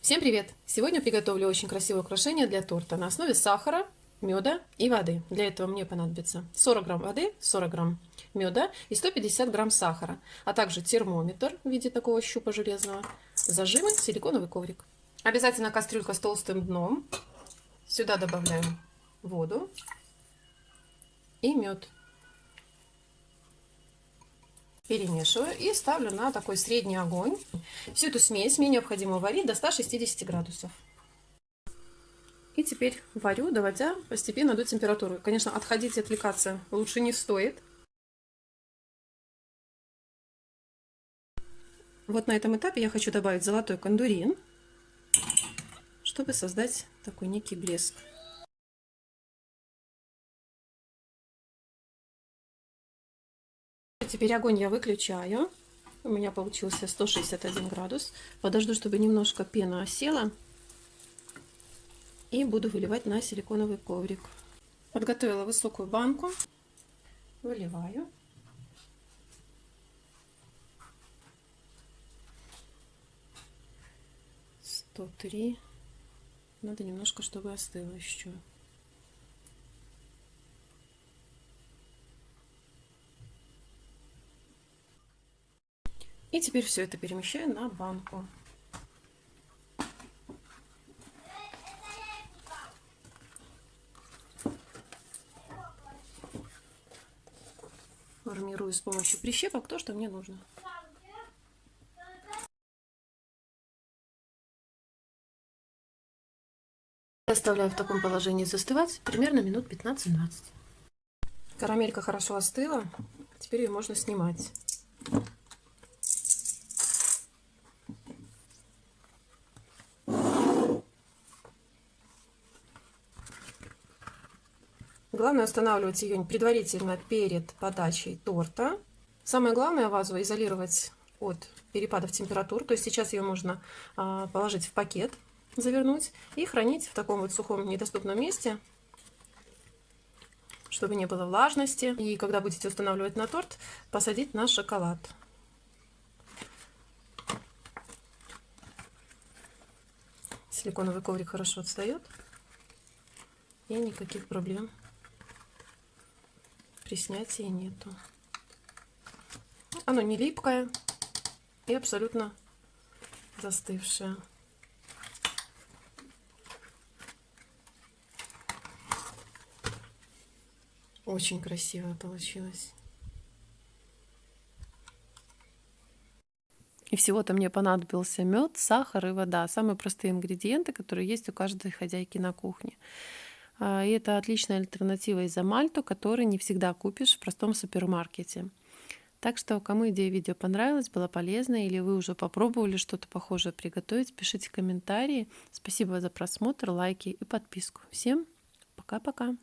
Всем привет! Сегодня приготовлю очень красивое украшение для торта на основе сахара, меда и воды. Для этого мне понадобится 40 грамм воды, 40 грамм меда и 150 грамм сахара, а также термометр в виде такого щупа железного, зажимы, силиконовый коврик. Обязательно кастрюлька с толстым дном. Сюда добавляем воду и мед. Перемешиваю и ставлю на такой средний огонь. Всю эту смесь мне необходимо варить до 160 градусов. И теперь варю, доводя постепенно до температуры. Конечно, отходить и отвлекаться лучше не стоит. Вот на этом этапе я хочу добавить золотой кондурин, чтобы создать такой некий блеск. Теперь огонь я выключаю. У меня получился 161 градус. Подожду, чтобы немножко пена осела. И буду выливать на силиконовый коврик. Подготовила высокую банку. Выливаю. Сто три. Надо немножко, чтобы остыло еще. И теперь все это перемещаю на банку. Формирую с помощью прищепок то, что мне нужно. Оставляю в таком положении застывать примерно минут 15-20. Карамелька хорошо остыла. Теперь ее можно снимать. Главное устанавливать ее предварительно перед подачей торта. Самое главное вазу изолировать от перепадов температур. То есть сейчас ее можно а, положить в пакет, завернуть и хранить в таком вот сухом недоступном месте, чтобы не было влажности. И когда будете устанавливать на торт, посадить на шоколад. Силиконовый коврик хорошо отстает. И никаких проблем при снятии нету. Оно не липкое и абсолютно застывшее. Очень красиво получилось. И всего-то мне понадобился мед, сахар и вода. Самые простые ингредиенты, которые есть у каждой хозяйки на кухне. А, и это отличная альтернатива изомальту, который не всегда купишь в простом супермаркете. Так что, кому идея видео понравилась, была полезна, или вы уже попробовали что-то похожее приготовить, пишите комментарии. Спасибо за просмотр, лайки и подписку. Всем пока-пока!